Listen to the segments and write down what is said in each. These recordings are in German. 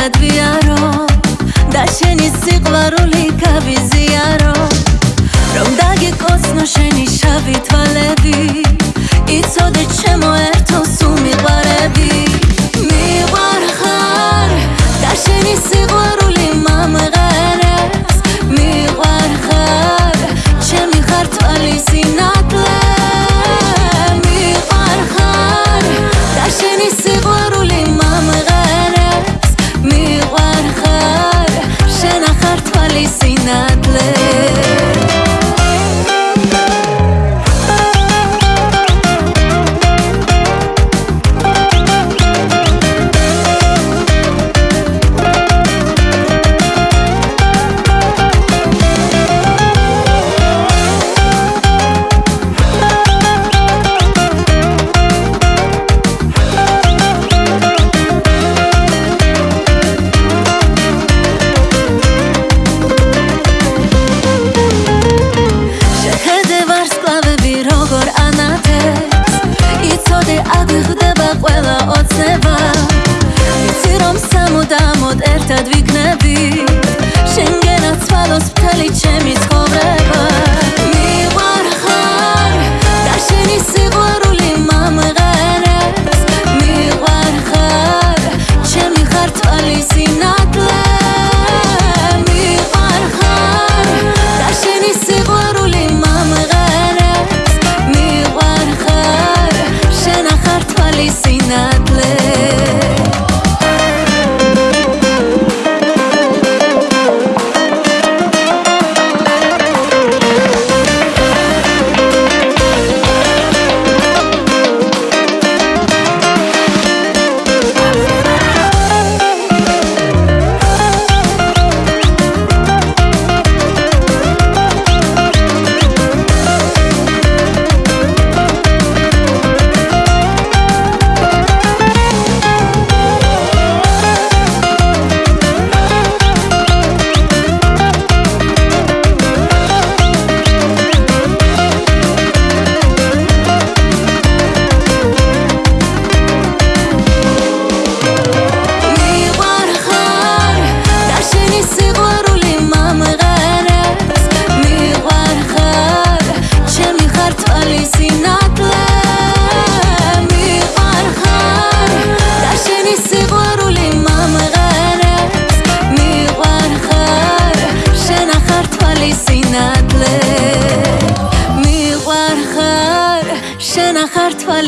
had we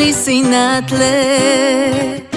לי שנאת לב